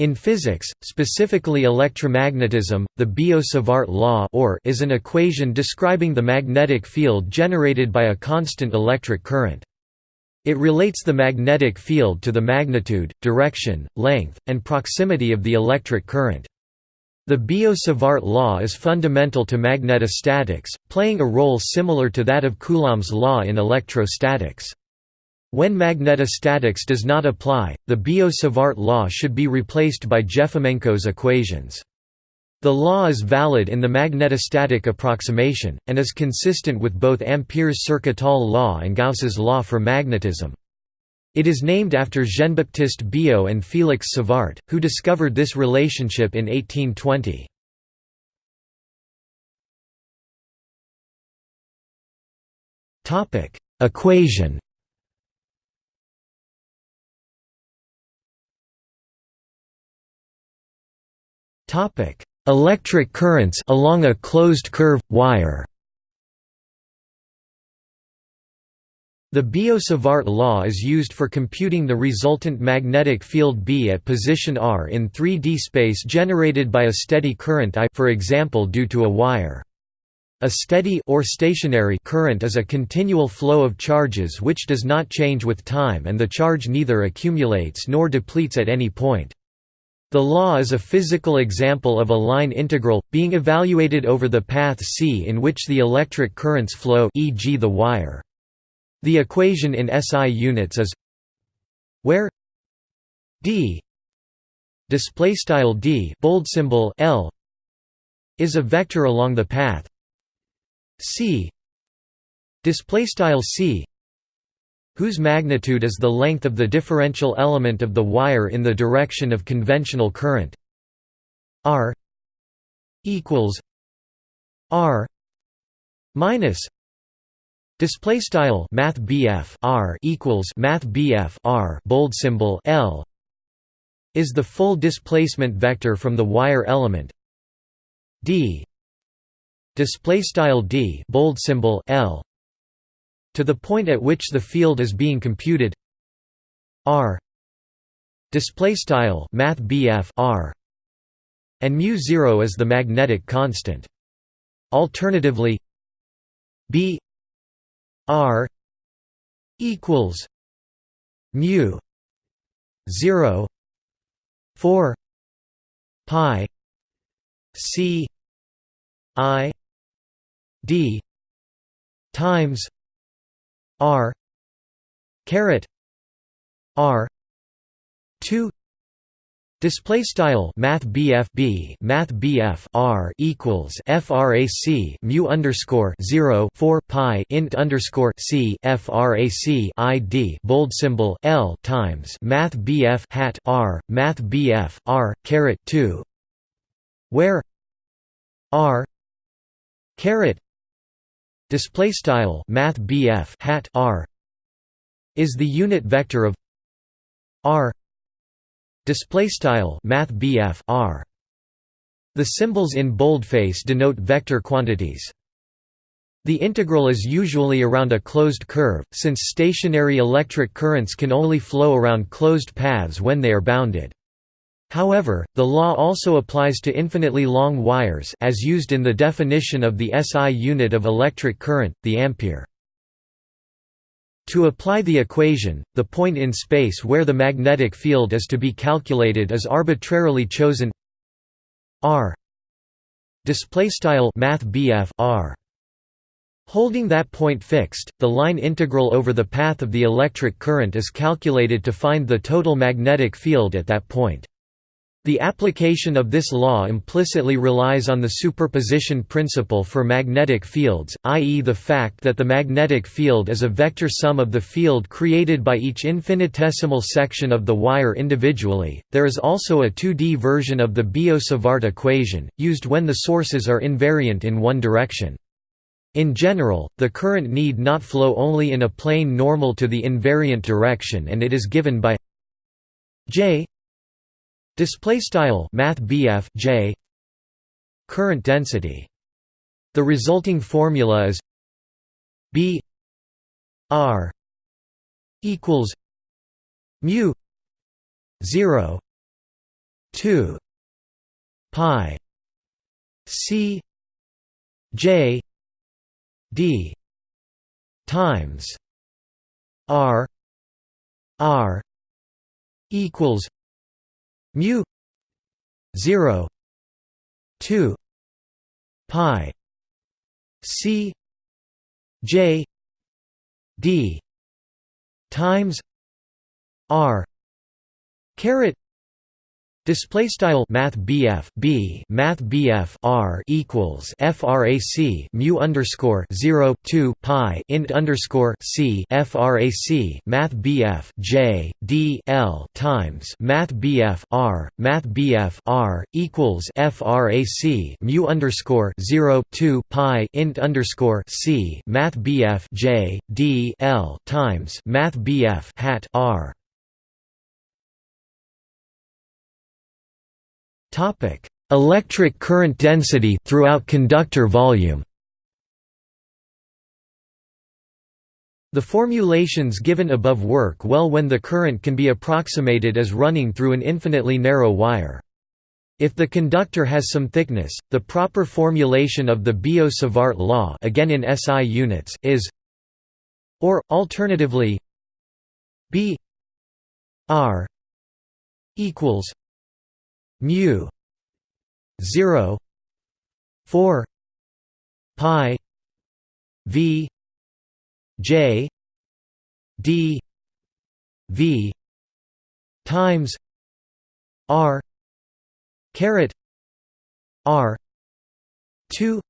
In physics, specifically electromagnetism, the Biot-Savart law is an equation describing the magnetic field generated by a constant electric current. It relates the magnetic field to the magnitude, direction, length, and proximity of the electric current. The Biot-Savart law is fundamental to magnetostatics, playing a role similar to that of Coulomb's law in electrostatics. When magnetostatics does not apply, the Biot-Savart law should be replaced by Jefimenko's equations. The law is valid in the magnetostatic approximation, and is consistent with both Ampere's Circuital law and Gauss's law for magnetism. It is named after Jean-Baptiste Biot and Félix Savart, who discovered this relationship in 1820. Equation Electric currents along a closed curve wire. The Biot-Savart law is used for computing the resultant magnetic field B at position r in 3D space generated by a steady current I for example due to a wire. A steady or stationary current is a continual flow of charges which does not change with time and the charge neither accumulates nor depletes at any point. The law is a physical example of a line integral, being evaluated over the path C in which the electric currents flow e.g. the wire. The equation in SI units is where d displaystyle d bold symbol l is a vector along the path c displaystyle c whose magnitude is the length of the differential element of the wire in the direction of conventional current. R equals r minus display style math r equals math r bold symbol l is the full displacement vector from the wire element. D display style d bold symbol l to the point at which the field is being computed. R. Display style math r. And mu 0 is the magnetic constant. Alternatively b r equals mu 0 4 pi c i d times R caret R two Display style Math B Math bf R equals FRAC mu underscore 0 4 Pi int underscore C FRAC ID bold symbol L times Math B F hat R Math bf R caret two where R caret display style math hat r is the unit vector of r display style math r the symbols in boldface denote vector quantities the integral is usually around a closed curve, since stationary electric currents can only flow around closed paths when they are bounded. However, the law also applies to infinitely long wires as used in the definition of the SI unit of electric current, the ampere. To apply the equation, the point in space where the magnetic field is to be calculated is arbitrarily chosen r math r Holding that point fixed, the line integral over the path of the electric current is calculated to find the total magnetic field at that point. The application of this law implicitly relies on the superposition principle for magnetic fields, i.e. the fact that the magnetic field is a vector sum of the field created by each infinitesimal section of the wire individually. There is also a 2D version of the Biot-Savart equation, used when the sources are invariant in one direction. In general, the current need not flow only in a plane normal to the invariant direction and it is given by J Display style Math BF J current density. The resulting formula is B R equals mu zero two pi c j d times r r equals mu 0 2 pi c j d times r caret Display style Math BF B Math BF R equals FRAC mu underscore zero two Pi int underscore C FRAC Math BF J D L times Math BF R Math BF R equals FRAC mu underscore zero two Pi int underscore C Math BF J D L times Math BF hat R Topic: Electric current density throughout conductor volume. The formulations given above work well when the current can be approximated as running through an infinitely narrow wire. If the conductor has some thickness, the proper formulation of the Biot-Savart law again in SI units is or alternatively B R equals mu 0 4 pi v j d v times r caret r 2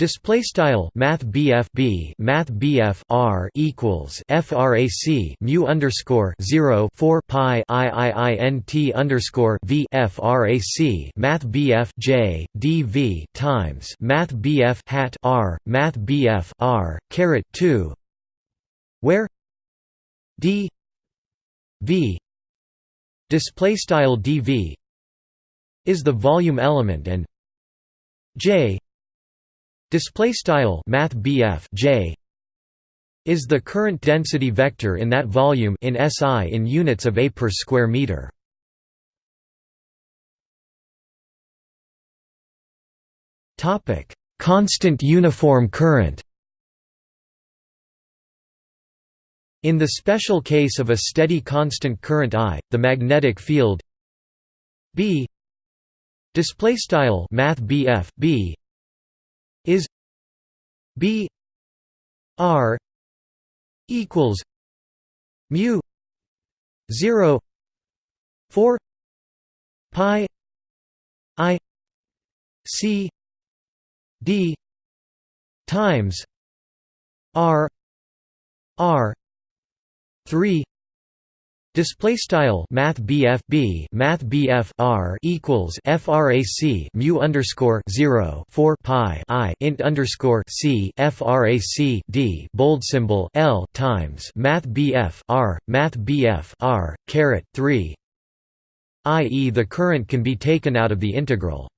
Display style Math BF B Math BF R equals FRAC mu underscore zero four pi IIINT underscore V FRAC Math BF J DV times Math BF hat R Math BF R caret two where D V display style DV is the volume element and J Display style Math J is the current density vector in that volume in SI in units of A per square meter. Topic: Constant uniform current. In the special case of a steady constant current I, the magnetic field B display style Math B is B R equals mu zero four pi I C D times R R three Display style Math BF B Math BF R equals FRAC mu underscore zero four Pi I int underscore C FRAC D bold symbol L times Math BF R Math BF R caret three i.e. the current can be taken out of the integral.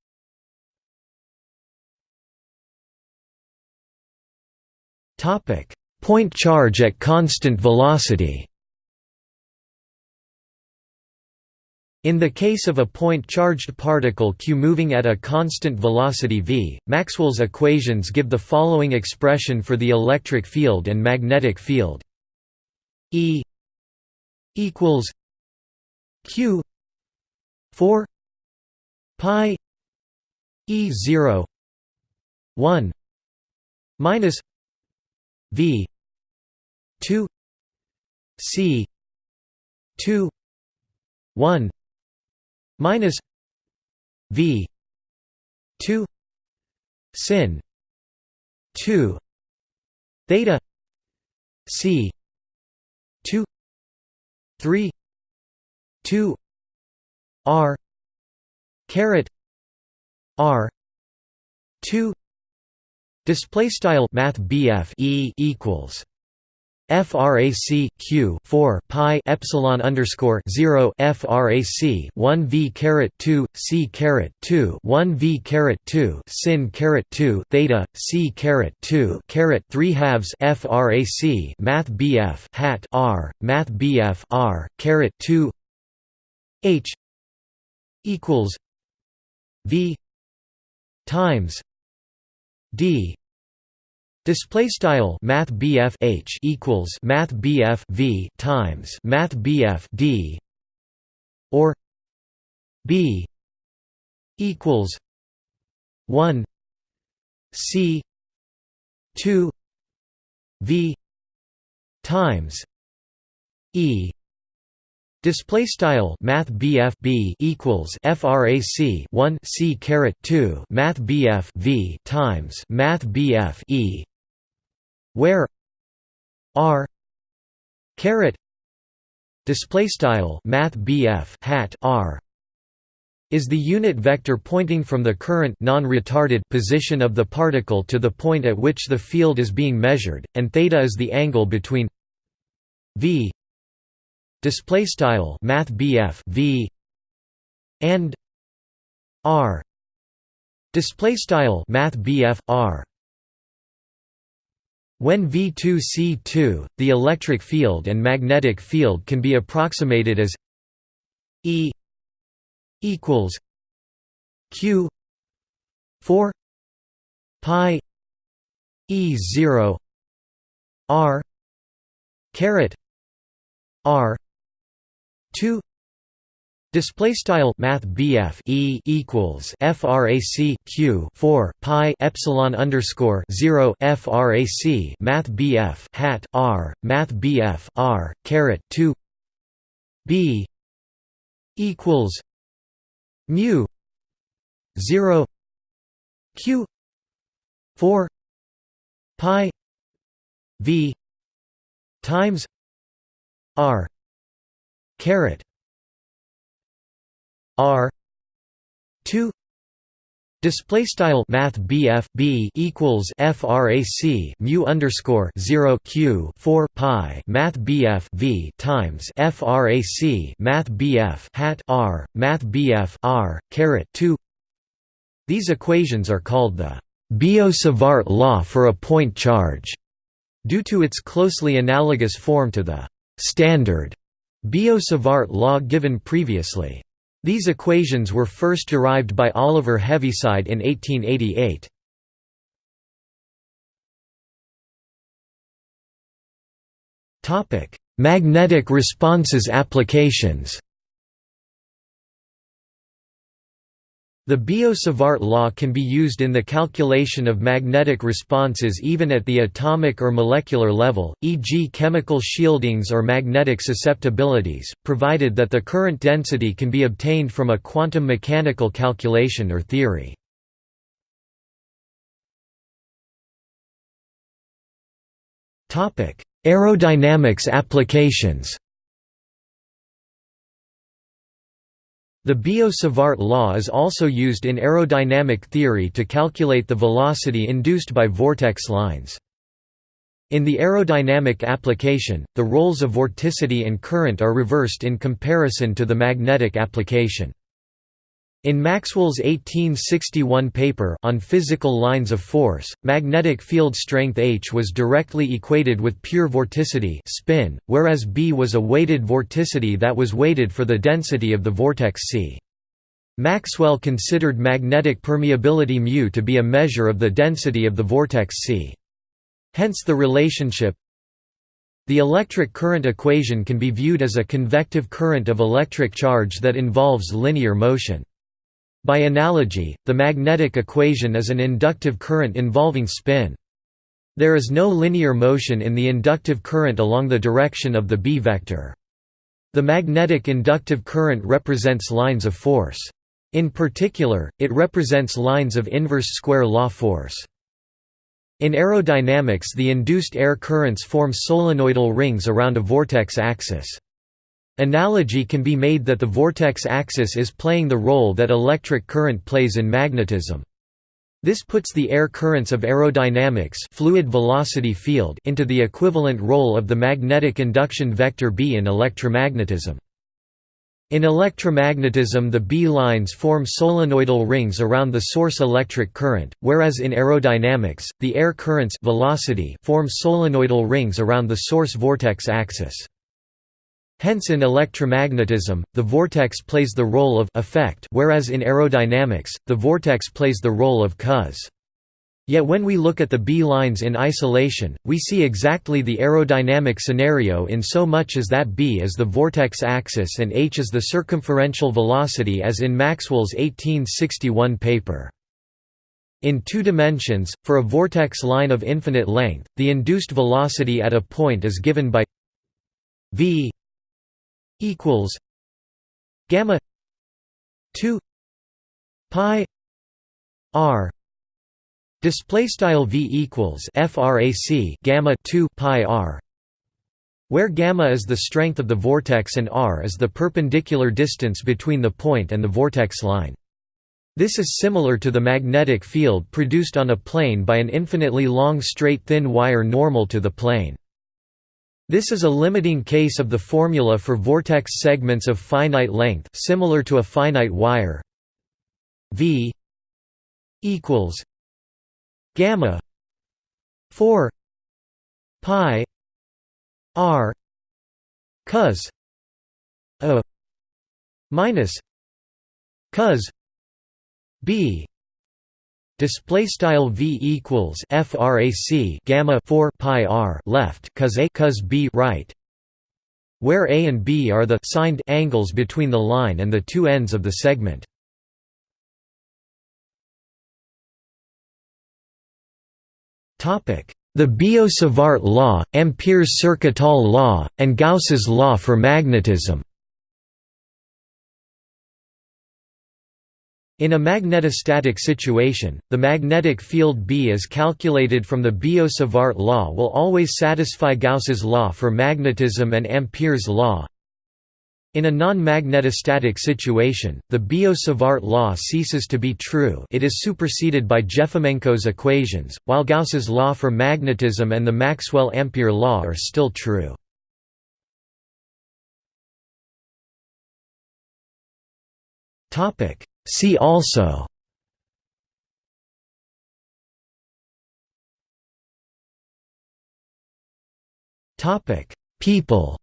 Topic Point charge at constant velocity In the case of a point-charged particle q moving at a constant velocity v, Maxwell's equations give the following expression for the electric field and magnetic field. E equals q 4 pi e 0 1 minus v 2 c 2 1 minus v 2 sin 2 theta c 2 3 2 r caret r 2 display style math BF e equals frac q 4 pi epsilon underscore 0 frac 1 v caret 2 c caret 2 1 v caret 2 sin caret 2 theta c caret 2 caret 3 halves frac math bf hat r math bf r caret 2 h equals v times d Display style Math BF H equals Math BF V times Math BF D or B equals one C two V times E. Display style Math BF B equals FRAC 1 C caret 2 Math BF V times Math BF E where R caret display style Math BF hat R is the unit vector pointing from the current non-retarded position of the particle to the point at which the field is being measured, and theta is the angle between v display style math bf v and r display style math bf r when V2C2, the electric field and magnetic field can be approximated as E equals Q 4 pi E 0 R caret R 2 Display style Math BF E equals FRAC Q four Pi Epsilon underscore zero FRAC Math BF hat R Math BF R caret two B equals mu zero Q four Pi V times R caret R two Display style Math BF B equals FRAC mu underscore zero Q four Pi Math BF V times FRAC Math BF hat R Math BF R caret two These equations are called the Biot-Savart law for a point charge, due to its closely analogous form to the standard Biot-Savart law given previously. These equations were first derived by Oliver Heaviside in 1888. Magnetic responses applications The Biot-Savart law can be used in the calculation of magnetic responses even at the atomic or molecular level, e.g. chemical shieldings or magnetic susceptibilities, provided that the current density can be obtained from a quantum mechanical calculation or theory. Aerodynamics applications The Biot-Savart law is also used in aerodynamic theory to calculate the velocity induced by vortex lines. In the aerodynamic application, the roles of vorticity and current are reversed in comparison to the magnetic application. In Maxwell's 1861 paper on physical lines of force, magnetic field strength H was directly equated with pure vorticity spin, whereas B was a weighted vorticity that was weighted for the density of the vortex sea. Maxwell considered magnetic permeability μ to be a measure of the density of the vortex sea. Hence the relationship the electric current equation can be viewed as a convective current of electric charge that involves linear motion. By analogy, the magnetic equation is an inductive current involving spin. There is no linear motion in the inductive current along the direction of the B vector. The magnetic inductive current represents lines of force. In particular, it represents lines of inverse square law force. In aerodynamics the induced air currents form solenoidal rings around a vortex axis. Analogy can be made that the vortex axis is playing the role that electric current plays in magnetism. This puts the air currents of aerodynamics fluid velocity field into the equivalent role of the magnetic induction vector B in electromagnetism. In electromagnetism the B lines form solenoidal rings around the source electric current, whereas in aerodynamics, the air currents velocity form solenoidal rings around the source vortex axis. Hence in electromagnetism, the vortex plays the role of effect whereas in aerodynamics, the vortex plays the role of cause. Yet when we look at the B lines in isolation, we see exactly the aerodynamic scenario in so much as that B is the vortex axis and h is the circumferential velocity as in Maxwell's 1861 paper. In two dimensions, for a vortex line of infinite length, the induced velocity at a point is given by v equals gamma 2 pi r. Display style v equals frac gamma 2 pi r where gamma is the strength of the vortex and r is the perpendicular distance between the point and the vortex line. This is similar to the magnetic field produced on a plane by an infinitely long straight thin wire normal to the plane this is a limiting case of the formula for vortex segments of finite length similar to a finite wire. V equals gamma 4 pi r cos a minus cos b Display style v equals frac gamma 4 pi r left cos a cos b right, where a and b are the signed angles between the line and the two ends of the segment. Topic: The Biot-Savart law, Ampere's Circuital law, and Gauss's law for magnetism. In a magnetostatic situation, the magnetic field B as calculated from the Biot-Savart law will always satisfy Gauss's law for magnetism and Ampere's law. In a non-magnetostatic situation, the Biot-Savart law ceases to be true it is superseded by Jefimenko's equations, while Gauss's law for magnetism and the Maxwell-Ampere law are still true. Topic See also. People.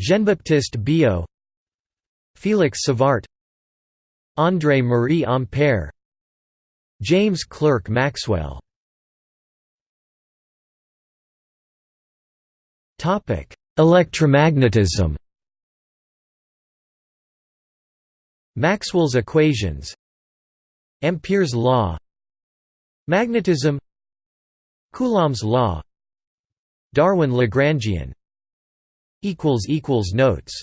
Jean-Baptiste Biot Félix Savart André Marie Ampère James Clerk Maxwell. Topic Electromagnetism Maxwell's equations Ampere's law Magnetism Coulomb's law Darwin-Lagrangian Notes